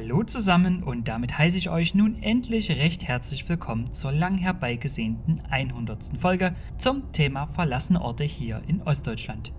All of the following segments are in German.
Hallo zusammen und damit heiße ich euch nun endlich recht herzlich willkommen zur lang herbeigesehnten 100. Folge zum Thema verlassene Orte hier in Ostdeutschland.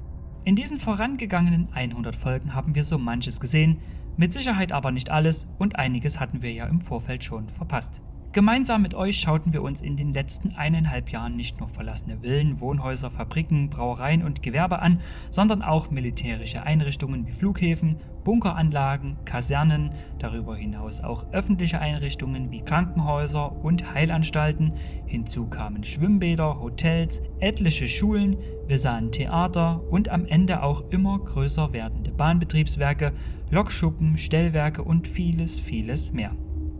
In diesen vorangegangenen 100 Folgen haben wir so manches gesehen, mit Sicherheit aber nicht alles und einiges hatten wir ja im Vorfeld schon verpasst. Gemeinsam mit euch schauten wir uns in den letzten eineinhalb Jahren nicht nur verlassene Villen, Wohnhäuser, Fabriken, Brauereien und Gewerbe an, sondern auch militärische Einrichtungen wie Flughäfen, Bunkeranlagen, Kasernen, darüber hinaus auch öffentliche Einrichtungen wie Krankenhäuser und Heilanstalten, hinzu kamen Schwimmbäder, Hotels, etliche Schulen, wir sahen Theater und am Ende auch immer größer werdende Bahnbetriebswerke, Lokschuppen, Stellwerke und vieles, vieles mehr.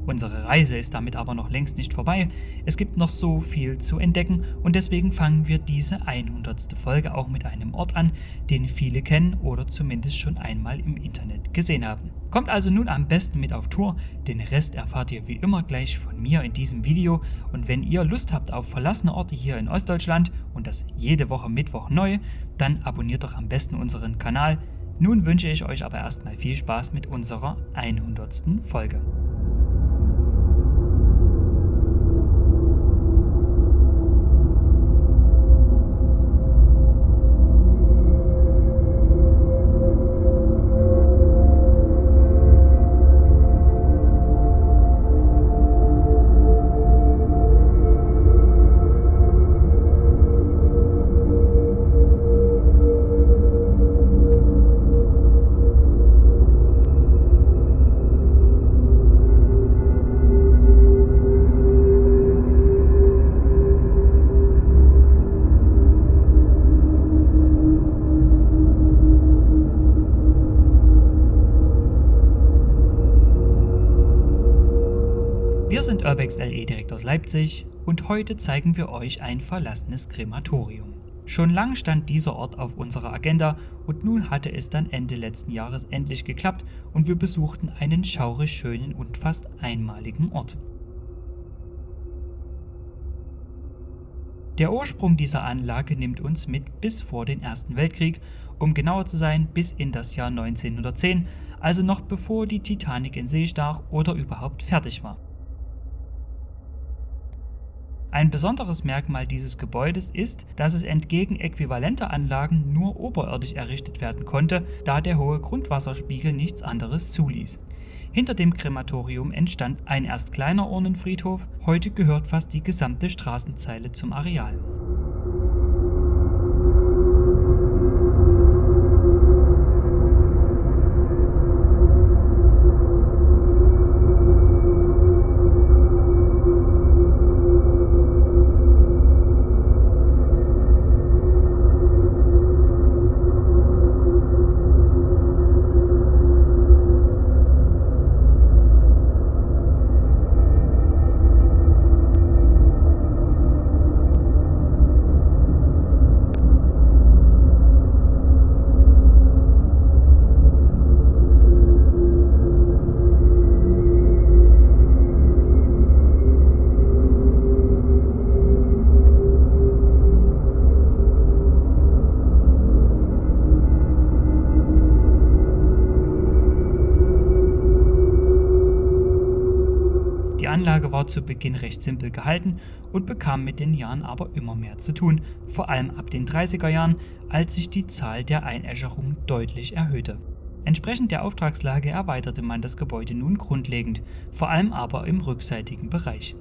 Unsere Reise ist damit aber noch längst nicht vorbei. Es gibt noch so viel zu entdecken und deswegen fangen wir diese 100. Folge auch mit einem Ort an, den viele kennen oder zumindest schon einmal im Internet gesehen haben. Kommt also nun am besten mit auf Tour, den Rest erfahrt ihr wie immer gleich von mir in diesem Video und wenn ihr Lust habt auf verlassene Orte hier in Ostdeutschland und das jede Woche Mittwoch neu, dann abonniert doch am besten unseren Kanal. Nun wünsche ich euch aber erstmal viel Spaß mit unserer 100. Folge. Urbex LE direkt aus Leipzig und heute zeigen wir euch ein verlassenes Krematorium. Schon lang stand dieser Ort auf unserer Agenda und nun hatte es dann Ende letzten Jahres endlich geklappt und wir besuchten einen schaurig schönen und fast einmaligen Ort. Der Ursprung dieser Anlage nimmt uns mit bis vor den Ersten Weltkrieg, um genauer zu sein bis in das Jahr 1910, also noch bevor die Titanic in See stach oder überhaupt fertig war. Ein besonderes Merkmal dieses Gebäudes ist, dass es entgegen äquivalenter Anlagen nur oberirdisch errichtet werden konnte, da der hohe Grundwasserspiegel nichts anderes zuließ. Hinter dem Krematorium entstand ein erst kleiner Urnenfriedhof, heute gehört fast die gesamte Straßenzeile zum Areal. Zu Beginn recht simpel gehalten und bekam mit den Jahren aber immer mehr zu tun, vor allem ab den 30er Jahren, als sich die Zahl der Einäscherungen deutlich erhöhte. Entsprechend der Auftragslage erweiterte man das Gebäude nun grundlegend, vor allem aber im rückseitigen Bereich.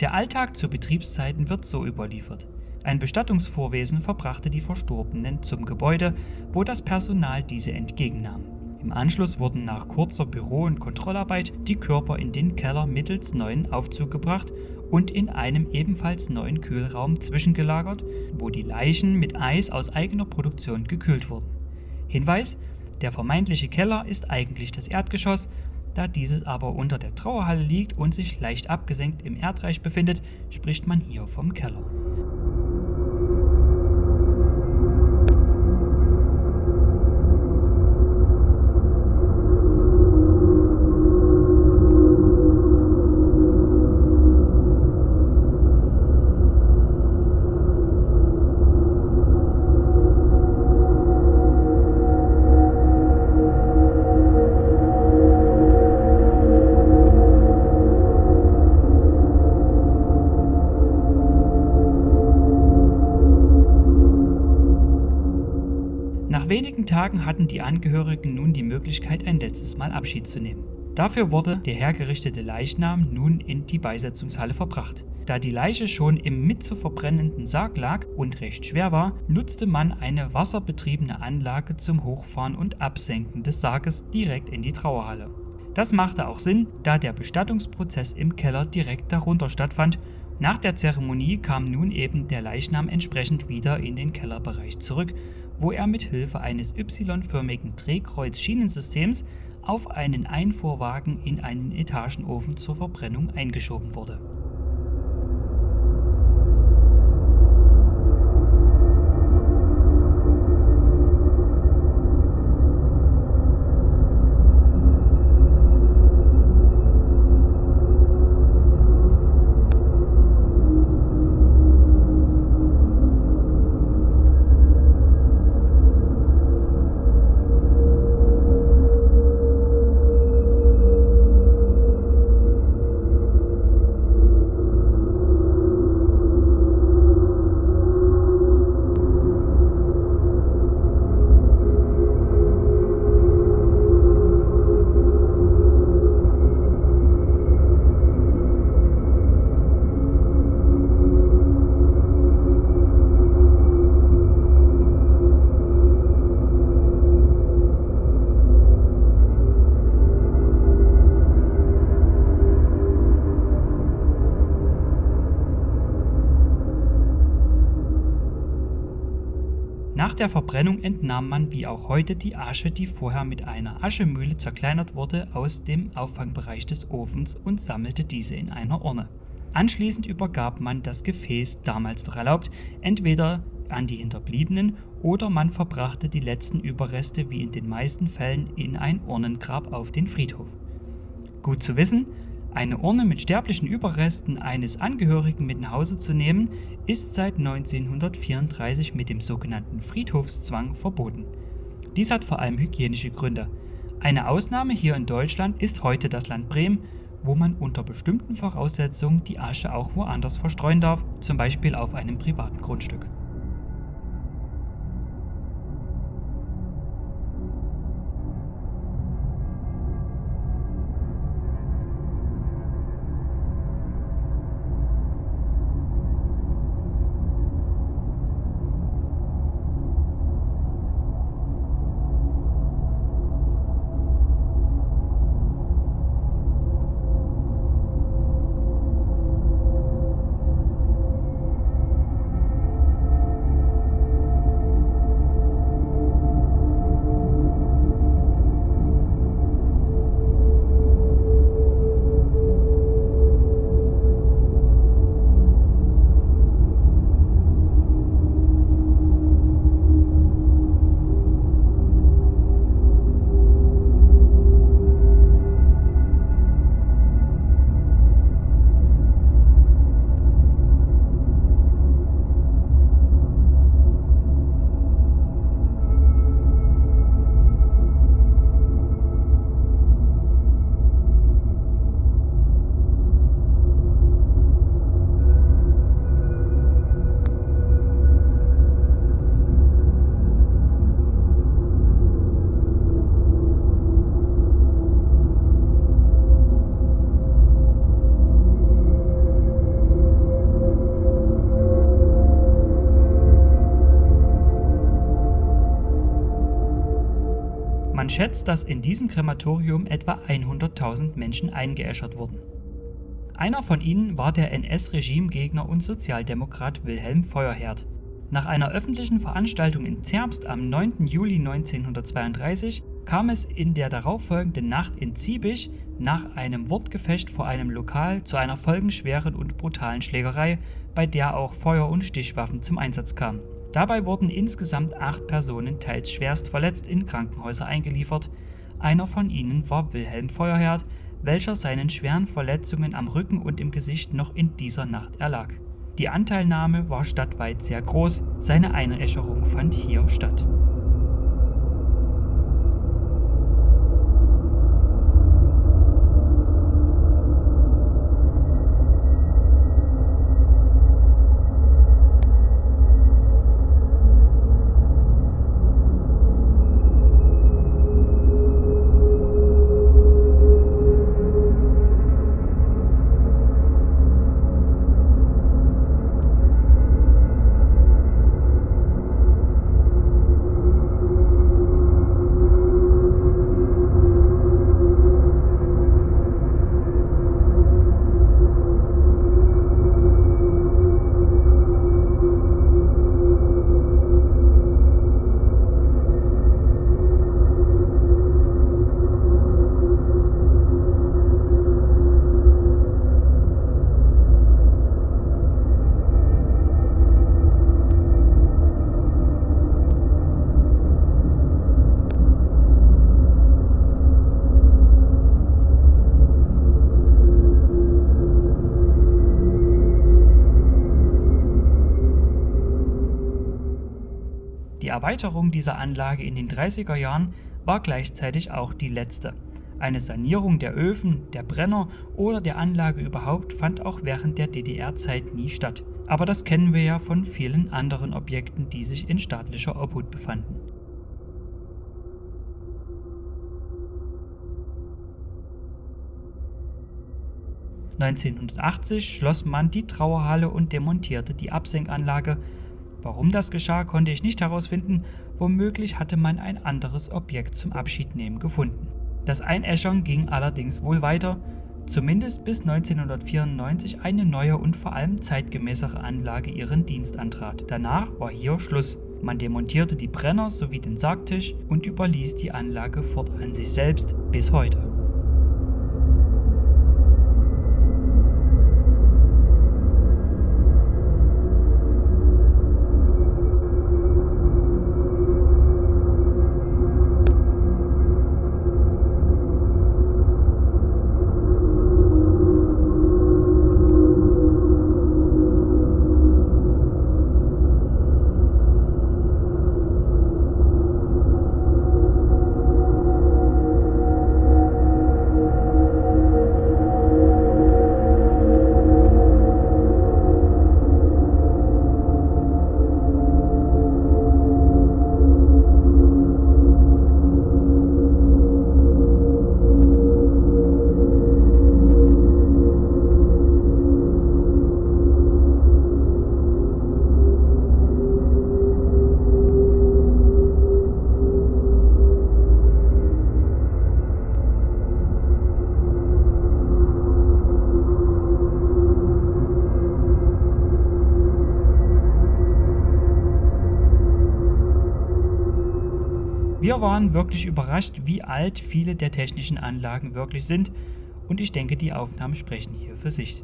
Der Alltag zu Betriebszeiten wird so überliefert. Ein Bestattungsvorwesen verbrachte die Verstorbenen zum Gebäude, wo das Personal diese entgegennahm. Im Anschluss wurden nach kurzer Büro- und Kontrollarbeit die Körper in den Keller mittels neuen Aufzug gebracht und in einem ebenfalls neuen Kühlraum zwischengelagert, wo die Leichen mit Eis aus eigener Produktion gekühlt wurden. Hinweis: Der vermeintliche Keller ist eigentlich das Erdgeschoss, da dieses aber unter der Trauerhalle liegt und sich leicht abgesenkt im Erdreich befindet, spricht man hier vom Keller. Tagen hatten die Angehörigen nun die Möglichkeit, ein letztes Mal Abschied zu nehmen. Dafür wurde der hergerichtete Leichnam nun in die Beisetzungshalle verbracht. Da die Leiche schon im mit zu verbrennenden Sarg lag und recht schwer war, nutzte man eine wasserbetriebene Anlage zum Hochfahren und Absenken des Sarges direkt in die Trauerhalle. Das machte auch Sinn, da der Bestattungsprozess im Keller direkt darunter stattfand. Nach der Zeremonie kam nun eben der Leichnam entsprechend wieder in den Kellerbereich zurück, wo er mit Hilfe eines Y-förmigen Drehkreuz-Schienensystems auf einen Einfuhrwagen in einen Etagenofen zur Verbrennung eingeschoben wurde. Der Verbrennung entnahm man wie auch heute die Asche, die vorher mit einer Aschemühle zerkleinert wurde, aus dem Auffangbereich des Ofens und sammelte diese in einer Urne. Anschließend übergab man das Gefäß, damals noch erlaubt, entweder an die Hinterbliebenen oder man verbrachte die letzten Überreste wie in den meisten Fällen in ein Urnengrab auf den Friedhof. Gut zu wissen, eine Urne mit sterblichen Überresten eines Angehörigen mit nach Hause zu nehmen, ist seit 1934 mit dem sogenannten Friedhofszwang verboten. Dies hat vor allem hygienische Gründe. Eine Ausnahme hier in Deutschland ist heute das Land Bremen, wo man unter bestimmten Voraussetzungen die Asche auch woanders verstreuen darf, zum Beispiel auf einem privaten Grundstück. Schätzt, dass in diesem Krematorium etwa 100.000 Menschen eingeäschert wurden. Einer von ihnen war der NS-Regimegegner und Sozialdemokrat Wilhelm Feuerherd. Nach einer öffentlichen Veranstaltung in Zerbst am 9. Juli 1932 kam es in der darauffolgenden Nacht in Ziebisch nach einem Wortgefecht vor einem Lokal zu einer folgenschweren und brutalen Schlägerei, bei der auch Feuer- und Stichwaffen zum Einsatz kamen. Dabei wurden insgesamt acht Personen teils schwerst verletzt in Krankenhäuser eingeliefert. Einer von ihnen war Wilhelm Feuerherd, welcher seinen schweren Verletzungen am Rücken und im Gesicht noch in dieser Nacht erlag. Die Anteilnahme war stadtweit sehr groß, seine Einäscherung fand hier statt. Erweiterung dieser Anlage in den 30er Jahren war gleichzeitig auch die letzte. Eine Sanierung der Öfen, der Brenner oder der Anlage überhaupt fand auch während der DDR-Zeit nie statt. Aber das kennen wir ja von vielen anderen Objekten, die sich in staatlicher Obhut befanden. 1980 schloss man die Trauerhalle und demontierte die Absenkanlage. Warum das geschah, konnte ich nicht herausfinden, womöglich hatte man ein anderes Objekt zum Abschiednehmen gefunden. Das Einäschern ging allerdings wohl weiter, zumindest bis 1994 eine neue und vor allem zeitgemäßere Anlage ihren Dienst antrat. Danach war hier Schluss. Man demontierte die Brenner sowie den Sargtisch und überließ die Anlage fortan sich selbst bis heute. Wir waren wirklich überrascht, wie alt viele der technischen Anlagen wirklich sind und ich denke, die Aufnahmen sprechen hier für sich.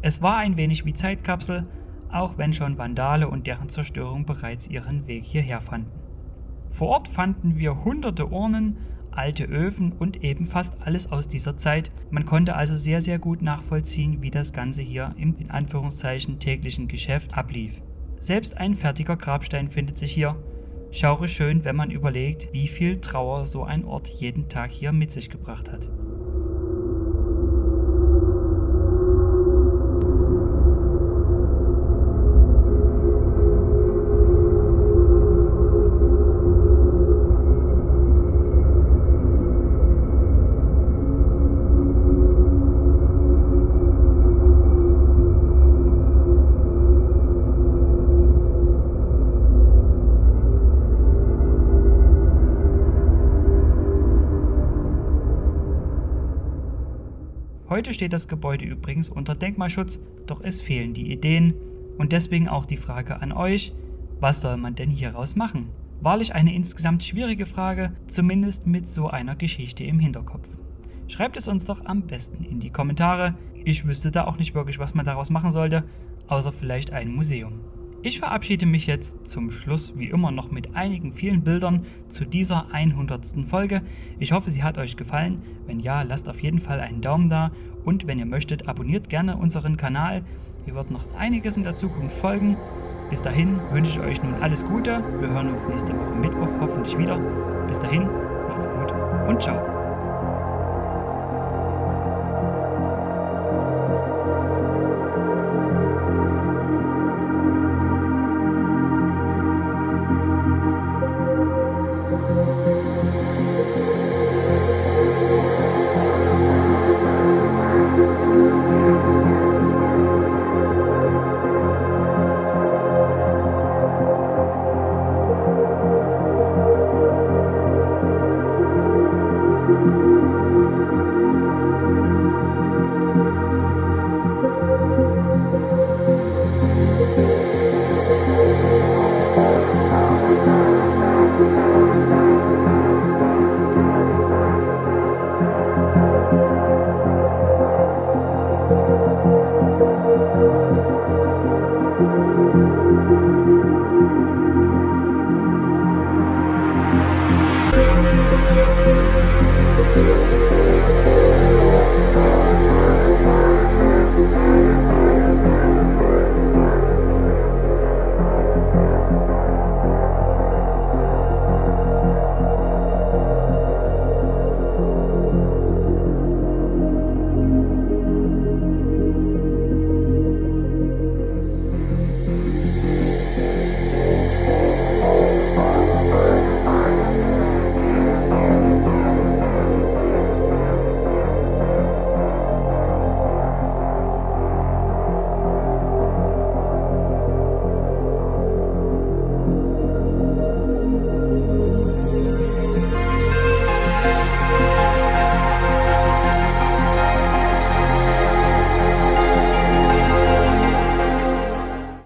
Es war ein wenig wie Zeitkapsel, auch wenn schon Vandale und deren Zerstörung bereits ihren Weg hierher fanden. Vor Ort fanden wir hunderte Urnen, alte Öfen und eben fast alles aus dieser Zeit. Man konnte also sehr, sehr gut nachvollziehen, wie das Ganze hier im in Anführungszeichen täglichen Geschäft ablief. Selbst ein fertiger Grabstein findet sich hier. Schaure schön, wenn man überlegt, wie viel Trauer so ein Ort jeden Tag hier mit sich gebracht hat. Heute steht das Gebäude übrigens unter Denkmalschutz, doch es fehlen die Ideen und deswegen auch die Frage an euch, was soll man denn hieraus machen? Wahrlich eine insgesamt schwierige Frage, zumindest mit so einer Geschichte im Hinterkopf. Schreibt es uns doch am besten in die Kommentare. Ich wüsste da auch nicht wirklich, was man daraus machen sollte, außer vielleicht ein Museum. Ich verabschiede mich jetzt zum Schluss wie immer noch mit einigen vielen Bildern zu dieser 100. Folge. Ich hoffe, sie hat euch gefallen. Wenn ja, lasst auf jeden Fall einen Daumen da und wenn ihr möchtet, abonniert gerne unseren Kanal. Hier wird noch einiges in der Zukunft folgen. Bis dahin wünsche ich euch nun alles Gute. Wir hören uns nächste Woche Mittwoch hoffentlich wieder. Bis dahin, macht's gut und ciao. Música